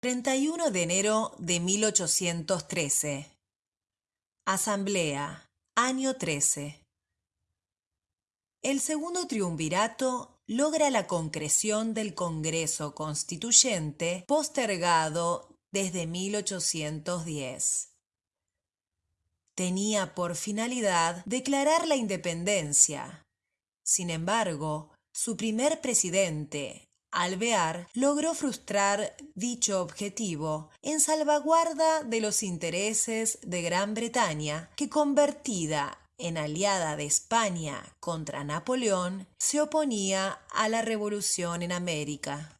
31 de enero de 1813. Asamblea, año 13. El segundo triunvirato logra la concreción del Congreso Constituyente postergado desde 1810. Tenía por finalidad declarar la independencia. Sin embargo, su primer presidente, Alvear logró frustrar dicho objetivo en salvaguarda de los intereses de Gran Bretaña, que convertida en aliada de España contra Napoleón, se oponía a la revolución en América.